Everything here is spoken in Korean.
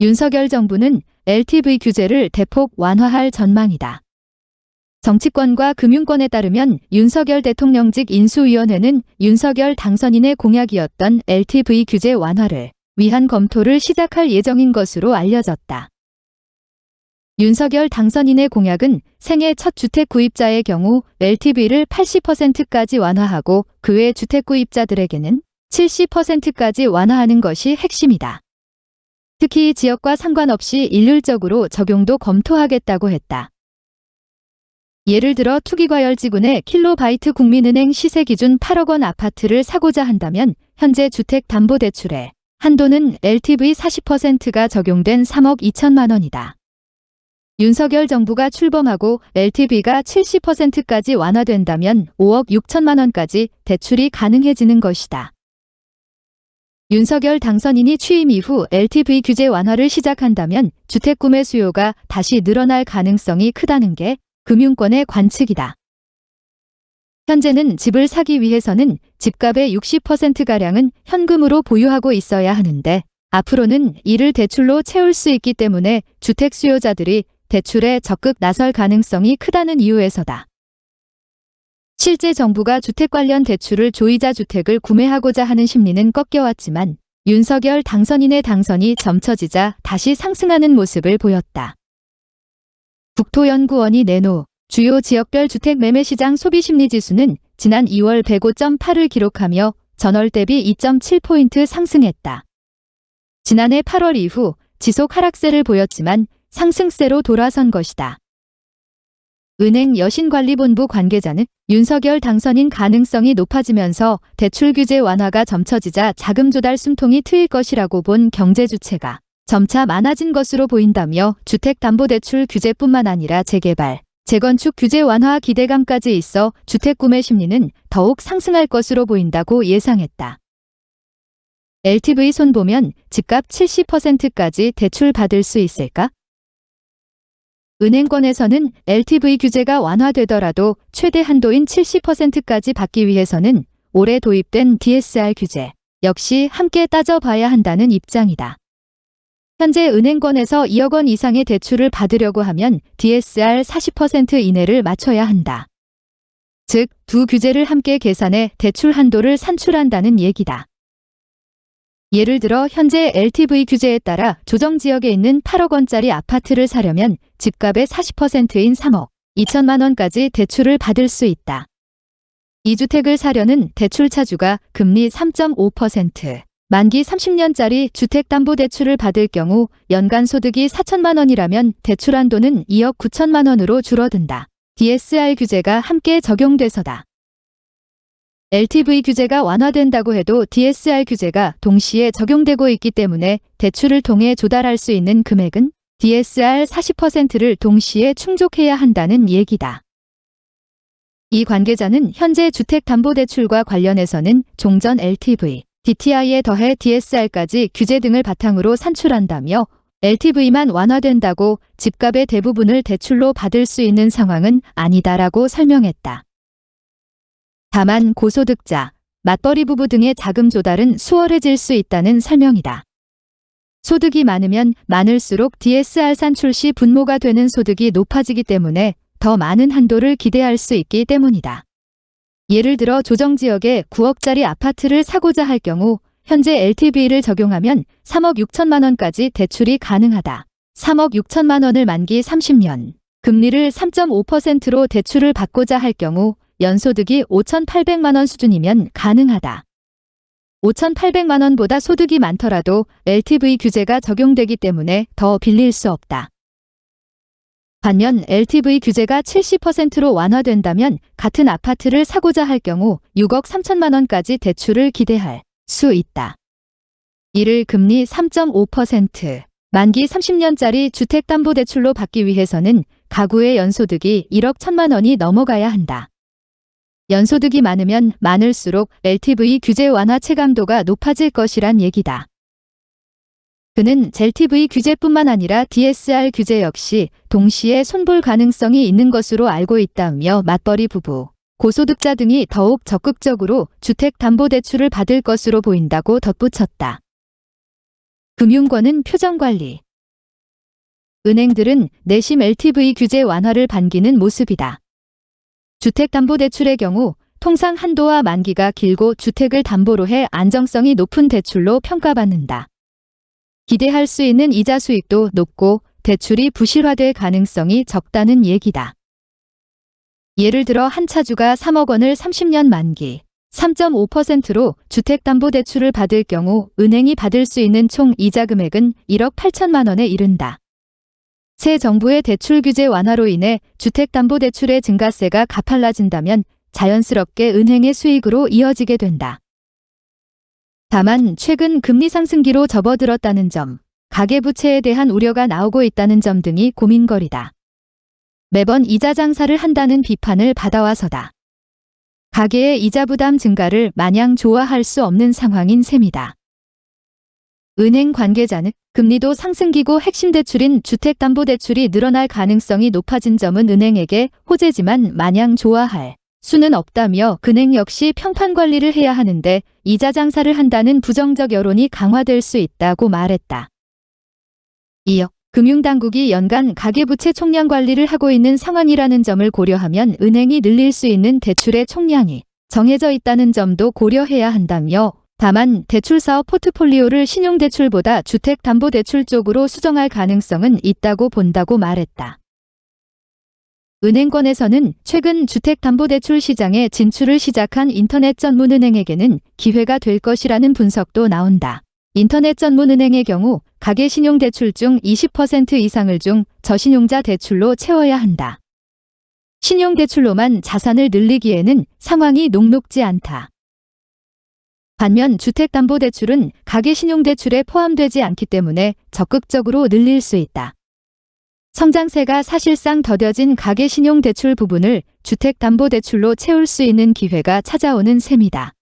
윤석열 정부는 LTV 규제를 대폭 완화할 전망이다. 정치권과 금융권에 따르면 윤석열 대통령직 인수위원회는 윤석열 당선인의 공약이었던 LTV 규제 완화를 위한 검토를 시작할 예정인 것으로 알려졌다. 윤석열 당선인의 공약은 생애 첫 주택 구입자의 경우 LTV를 80%까지 완화하고 그 외 주택 구입자들에게는 70%까지 완화하는 것이 핵심이다. 특히 지역과 상관없이 일률적으로 적용도 검토하겠다고 했다. 예를 들어 투기과열지구내 킬로바이트 국민은행 시세 기준 8억 원 아파트를 사고자 한다면 현재 주택담보대출에 한도는 LTV 40%가 적용된 3억 2천만 원이다. 윤석열 정부가 출범하고 LTV가 70%까지 완화된다면 5억 6천만 원까지 대출이 가능해지는 것이다. 윤석열 당선인이 취임 이후 LTV 규제 완화를 시작한다면 주택 구매 수요가 다시 늘어날 가능성이 크다는 게 금융권의 관측이다. 현재는 집을 사기 위해서는 집값의 60%가량은 현금으로 보유하고 있어야 하는데 앞으로는 이를 대출로 채울 수 있기 때문에 주택 수요자들이 대출에 적극 나설 가능성이 크다는 이유에서다. 실제 정부가 주택 관련 대출을 조이자 주택을 구매하고자 하는 심리는 꺾여왔지만 윤석열 당선인의 당선이 점쳐지자 다시 상승하는 모습을 보였다. 국토연구원이 내놓 주요 지역별 주택 매매 시장 소비심리지수는 지난 2월 105.8을 기록하며 전월 대비 2.7포인트 상승했다. 지난해 8월 이후 지속 하락세를 보였지만 상승세로 돌아선 것이다. 은행 여신관리본부 관계자는 윤석열 당선인 가능성이 높아지면서 대출 규제 완화가 점쳐지자 자금 조달 숨통이 트일 것이라고 본 경제 주체가 점차 많아진 것으로 보인다며 주택담보대출 규제뿐만 아니라 재개발, 재건축 규제 완화 기대감까지 있어 주택 구매 심리는 더욱 상승할 것으로 보인다고 예상했다. LTV 손 보면 집값 70%까지 대출 받을 수 있을까? 은행권에서는 LTV 규제가 완화되더라도 최대 한도인 70%까지 받기 위해서는 올해 도입된 DSR 규제 역시 함께 따져봐야 한다는 입장이다. 현재 은행권에서 2억 원 이상의 대출을 받으려고 하면 DSR 40% 이내를 맞춰야 한다. 즉, 두 규제를 함께 계산해 대출 한도를 산출한다는 얘기다. 예를 들어 현재 LTV 규제에 따라 조정지역에 있는 8억 원짜리 아파트를 사려면 집값의 40%인 3억 2천만 원까지 대출을 받을 수 있다. 이 주택을 사려는 대출 차주가 금리 3.5%, 만기 30년짜리 주택담보대출을 받을 경우 연간 소득이 4천만 원이라면 대출 한도는 2억 9천만 원으로 줄어든다. DSR 규제가 함께 적용돼서다. LTV 규제가 완화된다고 해도 DSR 규제가 동시에 적용되고 있기 때문에 대출을 통해 조달할 수 있는 금액은 DSR 40%를 동시에 충족해야 한다는 얘기다. 이 관계자는 현재 주택담보대출과 관련해서는 종전 LTV, DTI에 더해 DSR까지 규제 등을 바탕으로 산출한다며 LTV만 완화된다고 집값의 대부분을 대출로 받을 수 있는 상황은 아니다라고 설명했다. 다만 고소득자, 맞벌이 부부 등의 자금 조달은 수월해질 수 있다는 설명이다. 소득이 많으면 많을수록 DSR 산출 시 분모가 되는 소득이 높아지기 때문에 더 많은 한도를 기대할 수 있기 때문이다. 예를 들어 조정지역에 9억짜리 아파트를 사고자 할 경우 현재 LTV를 적용하면 3억 6천만 원까지 대출이 가능하다. 3억 6천만 원을 만기 30년, 금리를 3.5%로 대출을 받고자 할 경우 연소득이 5,800만 원 수준이면 가능하다. 5,800만 원보다 소득이 많더라도 LTV 규제가 적용되기 때문에 더 빌릴 수 없다. 반면 LTV 규제가 70%로 완화된다면 같은 아파트를 사고자 할 경우 6억 3천만 원까지 대출을 기대할 수 있다. 이를 금리 3.5%, 만기 30년짜리 주택담보대출로 받기 위해서는 가구의 연소득이 1억 1천만 원이 넘어가야 한다. 연소득이 많으면 많을수록 LTV 규제 완화 체감도가 높아질 것이란 얘기다. 그는 젤TV 규제뿐만 아니라 DSR 규제 역시 동시에 손볼 가능성이 있는 것으로 알고 있다며 맞벌이 부부, 고소득자 등이 더욱 적극적으로 주택담보대출을 받을 것으로 보인다고 덧붙였다. 금융권은 표정관리, 은행들은 내심 LTV 규제 완화를 반기는 모습이다. 주택담보대출의 경우 통상 한도와 만기가 길고 주택을 담보로 해 안정성이 높은 대출로 평가받는다. 기대할 수 있는 이자 수익도 높고 대출이 부실화될 가능성이 적다는 얘기다. 예를 들어 한 차주가 3억 원을 30년 만기 3.5%로 주택담보대출을 받을 경우 은행이 받을 수 있는 총 이자 금액은 1억 8천만 원에 이른다. 새 정부의 대출 규제 완화로 인해 주택담보대출의 증가세가 가팔라진다면 자연스럽게 은행의 수익으로 이어지게 된다. 다만 최근 금리 상승기로 접어들었다는 점, 가계부채에 대한 우려가 나오고 있다는 점 등이 고민거리다. 매번 이자 장사를 한다는 비판을 받아와서다. 가계의 이자 부담 증가를 마냥 좋아할 수 없는 상황인 셈이다. 은행 관계자는 금리도 상승기고 핵심 대출인 주택담보대출이 늘어날 가능성이 높아진 점은 은행에게 호재지만 마냥 좋아할 수는 없다며 은행 역시 평판 관리를 해야 하는데 이자 장사를 한다는 부정적 여론이 강화될 수 있다고 말했다. 이어 금융당국이 연간 가계부채 총량 관리를 하고 있는 상황이라는 점을 고려하면 은행이 늘릴 수 있는 대출의 총량이 정해져 있다는 점도 고려해야 한다며 다만 대출사업 포트폴리오를 신용대출보다 주택담보대출 쪽으로 수정할 가능성은 있다고 본다고 말했다. 은행권에서는 최근 주택담보대출 시장에 진출을 시작한 인터넷 전문은행에게는 기회가 될 것이라는 분석도 나온다. 인터넷 전문은행의 경우 가계신용대출 중 20% 이상을 중 저신용자 대출로 채워야 한다. 신용대출로만 자산을 늘리기에는 상황이 녹록지 않다. 반면 주택담보대출은 가계신용대출에 포함되지 않기 때문에 적극적으로 늘릴 수 있다. 성장세가 사실상 더뎌진 가계신용대출 부분을 주택담보대출로 채울 수 있는 기회가 찾아오는 셈이다.